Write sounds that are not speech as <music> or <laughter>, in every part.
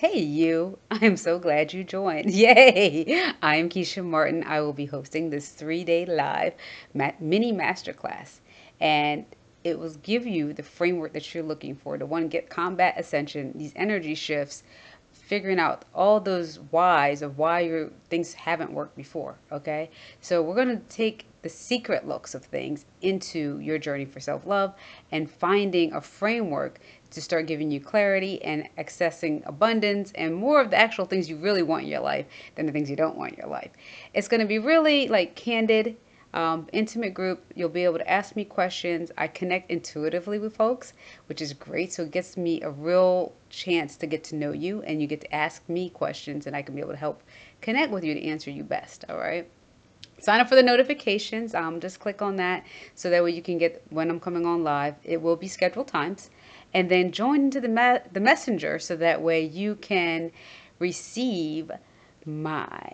Hey, you. <laughs> I am so glad you joined. <laughs> Yay! I am Keisha Martin. I will be hosting this three day live mini masterclass. And it will give you the framework that you're looking for to one, get combat ascension, these energy shifts, figuring out all those whys of why your things haven't worked before. Okay. So we're going to take the secret looks of things into your journey for self love and finding a framework to start giving you clarity and accessing abundance and more of the actual things you really want in your life than the things you don't want in your life. It's going to be really like candid, um, intimate group. You'll be able to ask me questions. I connect intuitively with folks, which is great. So it gets me a real chance to get to know you and you get to ask me questions and I can be able to help connect with you to answer you best. All right sign up for the notifications um, just click on that so that way you can get when i'm coming on live it will be scheduled times and then join into the, me- the messenger so that way you can receive my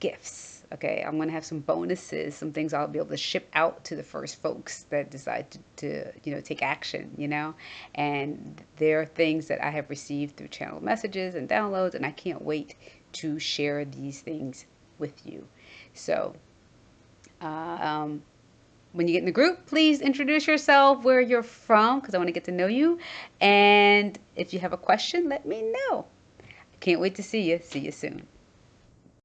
gifts. Okay, I'm gonna have some bonuses, some things I'll be able to ship out to the first folks that decide to, to, you know take action. You know, and there are things that I have received through channel messages and downloads, and I can't wait to share these things with you. So, um, when you get in the group, please introduce yourself, where you're from, because I want to get to know you. And if you have a question, let me know. I Can't wait to see you. See you soon.